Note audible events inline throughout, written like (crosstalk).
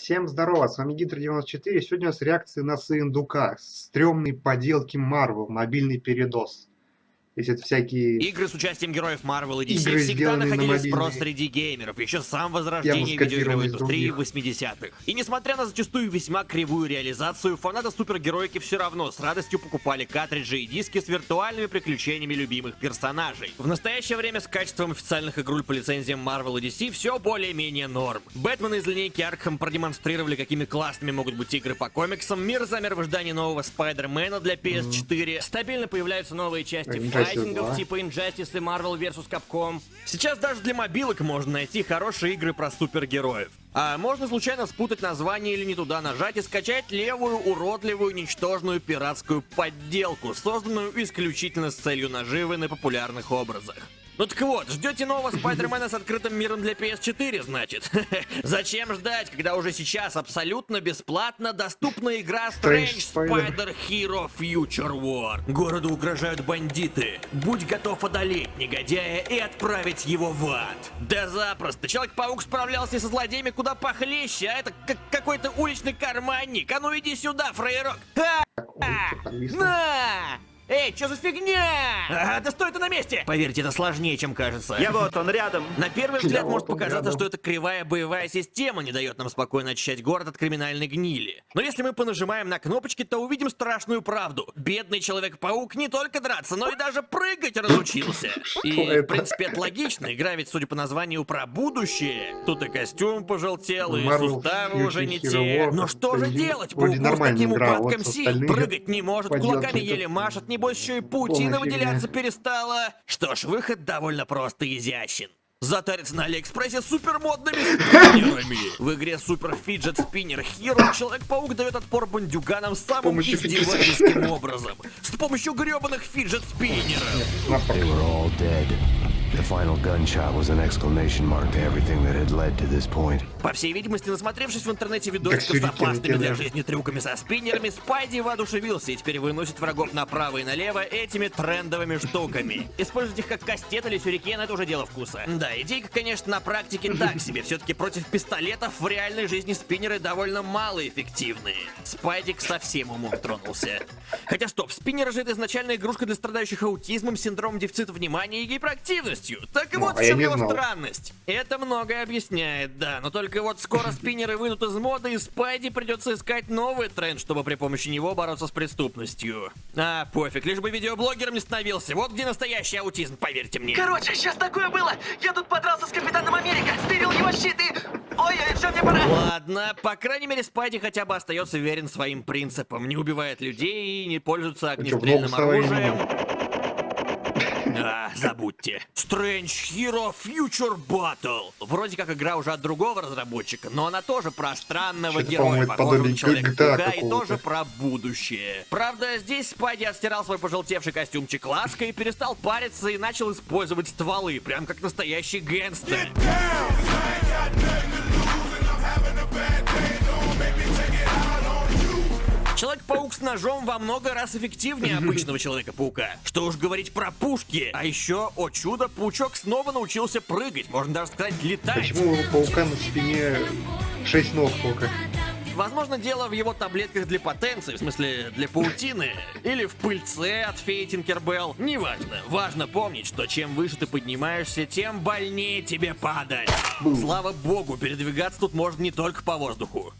Всем здорово, с вами Гидр94. Сегодня у нас реакции на Сындука. Стрёмные поделки Marvel, мобильный передос. Если это всякие... Игры с участием героев Marvel и DC всегда находили на спрос среди геймеров, еще с самого возрождения видеоигровой индустрии в 80-х. И несмотря на зачастую весьма кривую реализацию, фанаты супергероики все равно с радостью покупали картриджи и диски с виртуальными приключениями любимых персонажей. В настоящее время с качеством официальных игруль по лицензиям Marvel и DC все более-менее норм. Бэтмен из линейки Arkham продемонстрировали, какими классными могут быть игры по комиксам, мир замер в ожидании нового Спайдермена для PS4, стабильно появляются новые части файтингов типа Injustice и Marvel vs. Capcom. Сейчас даже для мобилок можно найти хорошие игры про супергероев. А можно случайно спутать название или не туда нажать и скачать левую, уродливую, ничтожную пиратскую подделку, созданную исключительно с целью наживы на популярных образах. Ну так вот, ждете нового Спайдермена с открытым миром для PS4, значит? (laughs) Зачем ждать, когда уже сейчас абсолютно бесплатно доступна игра Strange Spider Hero Future War? Городу угрожают бандиты. Будь готов одолеть негодяя и отправить его в ад. Да запросто. Человек-паук справлялся со злодеями куда похлеще, а это как какой-то уличный карманник. А ну иди сюда, фрейрок. А! На! Эй, что за фигня? А, да стой ты на месте! Поверьте, это сложнее, чем кажется. Я вот, он рядом. На первый взгляд может показаться, что эта кривая боевая система не дает нам спокойно очищать город от криминальной гнили. Но если мы понажимаем на кнопочки, то увидим страшную правду. Бедный Человек-паук не только драться, но и даже прыгать разучился. И, в принципе, это логично. Игра ведь, судя по названию, про будущее. Тут и костюм пожелтел, и суставы уже не те. Но что же делать? Пауку с таким упадком сил. Прыгать не может, кулаками еле машет, не небось, еще и паутина выделяться перестала. Что ж, выход довольно просто изящен. Затариться на Алиэкспрессе супермодными спиннерами. В игре Супер Фиджет Спиннер Hero Человек-паук дает отпор бандюганам самым издевательским образом. С помощью гребаных фиджет спиннеров. The final gunshot was an exclamation mark to everything that had led to this point. По всей видимости, насмотревшись в интернете видосиков с опасными для жизни трюками со спиннерами, Спайди воодушевился и теперь выносит врагов направо и налево этими трендовыми штуками. Использовать их как кастет или сюрикен — это уже дело вкуса. Да, идейка, конечно, на практике так себе. Все-таки против пистолетов в реальной жизни спиннеры довольно малоэффективны. Спайдик совсем умом тронулся. Хотя стоп, спиннеры же это изначально игрушка для страдающих аутизмом, синдромом дефицита внимания и гиперактивностью полностью. Так ну, вот а в чем его знал. странность. Это многое объясняет, да, но только вот скоро спиннеры выйдут из моды, и Спайди придется искать новый тренд, чтобы при помощи него бороться с преступностью. А, пофиг, лишь бы видеоблогером не становился. Вот где настоящий аутизм, поверьте мне. Короче, сейчас такое было. Я тут подрался с Капитаном Америка, стырил его щит и... Ой, ой, все, мне пора. Ладно, по крайней мере, Спайди хотя бы остается верен своим принципам. Не убивает людей и не пользуется огнестрельным оружием. А, забудьте. Strange Hero Future Battle. Вроде как игра уже от другого разработчика, но она тоже про странного героя, похожего на Человека-паука, и тоже про будущее. Правда, здесь Спайди отстирал свой пожелтевший костюмчик лаской, перестал париться и начал использовать стволы, прям как настоящий гэнгстер. Человек-паук с ножом во много раз эффективнее обычного Человека-паука. Что уж говорить про пушки. А еще, о чудо, паучок снова научился прыгать, можно даже сказать, летать. Почему у паука на спине 6 ног только? Возможно, дело в его таблетках для потенции, в смысле, для паутины, или в пыльце от феи Тинкербелл. Неважно. Важно помнить, что чем выше ты поднимаешься, тем больнее тебе падать. Слава богу, передвигаться тут можно не только по воздуху.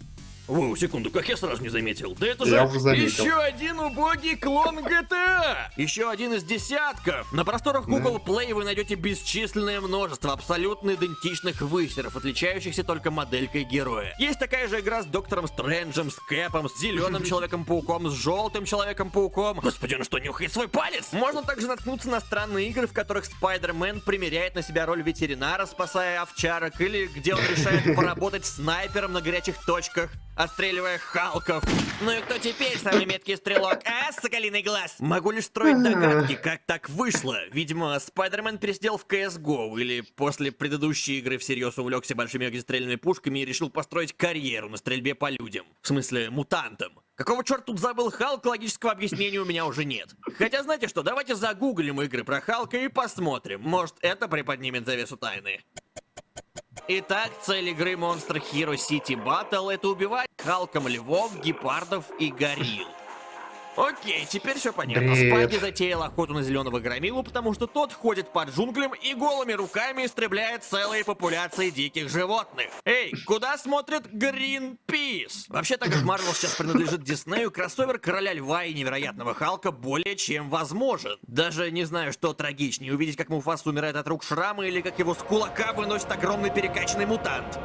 Воу, секунду, как я сразу не заметил? Да это я же еще один убогий клон GTA! Еще один из десятков! На просторах Google Play вы найдете бесчисленное множество абсолютно идентичных высеров, отличающихся только моделькой героя. Есть такая же игра с Доктором Стрэнджем, с Кэпом, с Зеленым (laughs) Человеком-пауком, с Желтым Человеком-пауком. Господи, он что, нюхает свой палец? Можно также наткнуться на странные игры, в которых Спайдермен примеряет на себя роль ветеринара, спасая овчарок, или где он решает (laughs) поработать снайпером на горячих точках отстреливая Халков. Ну и кто теперь самый меткий стрелок, а, соколиный глаз? Могу лишь строить догадки, как так вышло. Видимо, Спайдермен пересидел в CSGO, или после предыдущей игры всерьез увлекся большими огнестрельными пушками и решил построить карьеру на стрельбе по людям. В смысле, мутантам. Какого черта тут забыл Халк, логического объяснения у меня уже нет. Хотя знаете что, давайте загуглим игры про Халка и посмотрим. Может, это приподнимет завесу тайны. Итак, цель игры Monster Hero City Battle это убивать Халком львов, гепардов и горилл. Окей, теперь все понятно. Бред. Спайди затеял охоту на зеленого громилу, потому что тот ходит под джунглям и голыми руками истребляет целые популяции диких животных. Эй, куда смотрит Гринпис? Вообще, так как Марвел сейчас принадлежит Диснею, кроссовер Короля Льва и Невероятного Халка более чем возможен. Даже не знаю, что трагичнее, увидеть, как Муфас умирает от рук шрама или как его с кулака выносит огромный перекачанный мутант.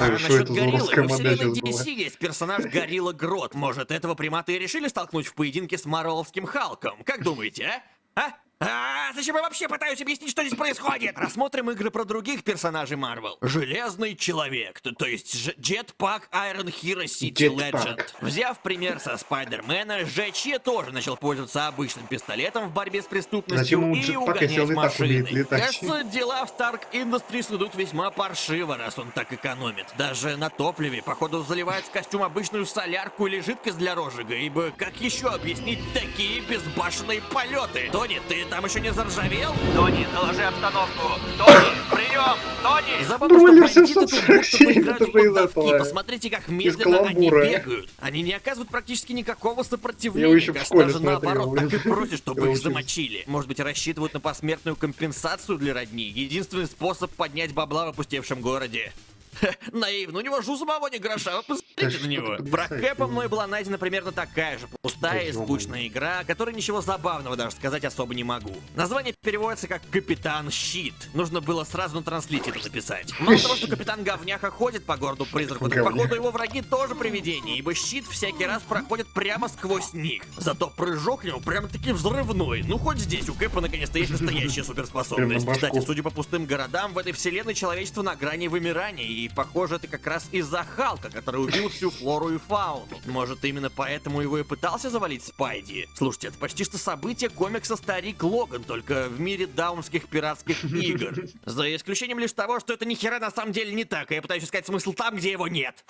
А, а что это за русская модель DC есть персонаж Горилла Грот. Может, этого примата и решили столкнуть в поединке с Марвеловским Халком? Как думаете, а? А? А, зачем я вообще пытаюсь объяснить, что здесь происходит? Рассмотрим игры про других персонажей Марвел. Железный человек, то, то есть Jetpack Iron Hero City Legend. Взяв пример со Спайдермена, ЖЧ тоже начал пользоваться обычным пистолетом в борьбе с преступностью и угонять машины. Кажется, дела в Stark Industries идут весьма паршиво, раз он так экономит. Даже на топливе, походу, заливает в костюм обычную солярку или жидкость для розжига, ибо как еще объяснить такие безбашенные полеты? Тони, ты там еще не заржавел? Тони, доложи обстановку. Тони, прием! Тони! Забавно, что бандиты тут будто поиграют в поддавки. Посмотрите, как медленно они бегают. Они не оказывают практически никакого сопротивления. Я еще в школе даже наоборот, так и просят, (laughs) чтобы их замочили. Может быть, рассчитывают на посмертную компенсацию для родни. Единственный способ поднять бабла в опустевшем городе. (laughs) Наивно, у него же у самого не гроша, вы посмотрите на него. Про Кэпа мной была найдена примерно такая же пустая и скучная игра, о которой ничего забавного даже сказать особо не могу. Название переводится как Капитан Щит. Нужно было сразу на транслите это написать. Мало того, что Капитан Говняха ходит по городу призраку, так походу его враги тоже привидения, ибо щит всякий раз проходит прямо сквозь них. Зато прыжок него прямо-таки взрывной. Ну хоть здесь у Кэпа наконец-то есть настоящая (laughs) суперспособность. Кстати, судя по пустым городам, в этой вселенной человечество на грани вымирания, и похоже это как раз из-за Халка, который убил всю флору и фауну. Может именно поэтому его и пытался завалить Спайди? Слушайте, это почти что событие комикса Старик Логан, только в мире даунских пиратских игр. За исключением лишь того, что это нихера на самом деле не так, и я пытаюсь искать смысл там, где его нет.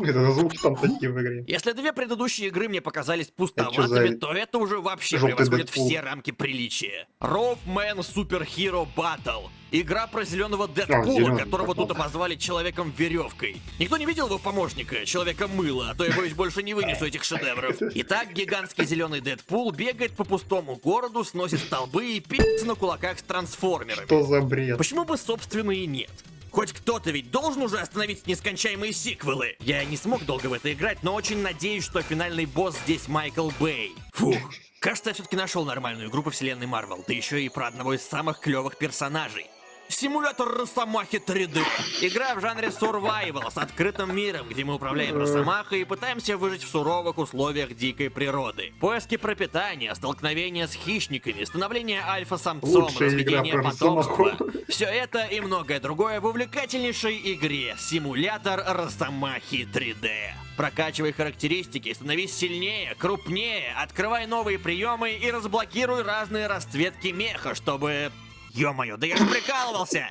Это звуки там такие в игре. Если две предыдущие игры мне показались пустоватыми, то это уже вообще превосходит все рамки приличия. Man Super Hero Battle. Игра про зеленого Дэдпула, а, которого тут обозвали Человеком-веревкой. Никто не видел его помощника, Человека-мыло, а то я боюсь больше не вынесу этих шедевров. Итак, гигантский зеленый Дэдпул бегает по пустому городу, сносит столбы и пи***ц на кулаках с трансформерами. Что за бред? Почему бы, собственно, и нет? Хоть кто-то ведь должен уже остановить нескончаемые сиквелы. Я не смог долго в это играть, но очень надеюсь, что финальный босс здесь Майкл Бэй. Фух. Кажется, я все-таки нашел нормальную игру по вселенной Марвел, да еще и про одного из самых клевых персонажей. Симулятор Росомахи 3D. Игра в жанре survival с открытым миром, где мы управляем Росомахой и пытаемся выжить в суровых условиях дикой природы. Поиски пропитания, столкновения с хищниками, становление альфа-самцом, разведение потомства. Все это и многое другое в увлекательнейшей игре Симулятор Росомахи 3D. Прокачивай характеристики, становись сильнее, крупнее, открывай новые приемы и разблокируй разные расцветки меха, чтобы Ё-моё, да я же прикалывался!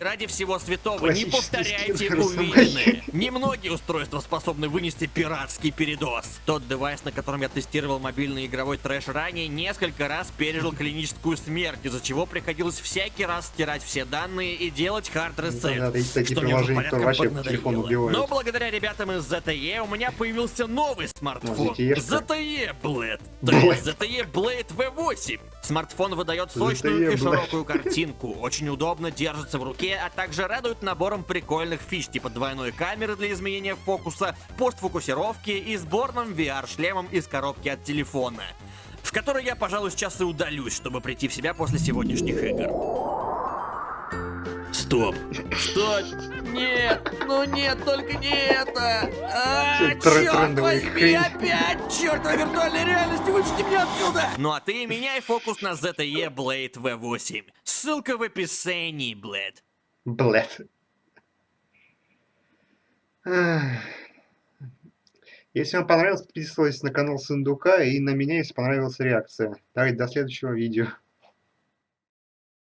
Ради всего святого, не повторяйте увиденное. Немногие устройства способны вынести пиратский передоз. Тот девайс, на котором я тестировал мобильный игровой трэш ранее, несколько раз пережил клиническую смерть, из-за чего приходилось всякий раз стирать все данные и делать хард ресет. Да, что мне уже порядком Но благодаря ребятам из ZTE у меня появился новый смартфон. ZTE Blade. ZTE Blade V8. Смартфон выдает сочную и широкую картинку, очень удобно держится в руке а также радуют набором прикольных фич типа двойной камеры для изменения фокуса, постфокусировки и сборным VR-шлемом из коробки от телефона, в которой я, пожалуй, сейчас и удалюсь, чтобы прийти в себя после сегодняшних игр. Стоп. Что? Нет, ну нет, только не это. А, черт возьми, опять! Чертова виртуальная реальность, вычти меня отсюда! Ну а ты меняй фокус на ZTE Blade V8. Ссылка в описании, Блэд. Блэд. Если вам понравилось, подписывайтесь на канал Сундука и на меня, если понравилась реакция. Давайте до следующего видео.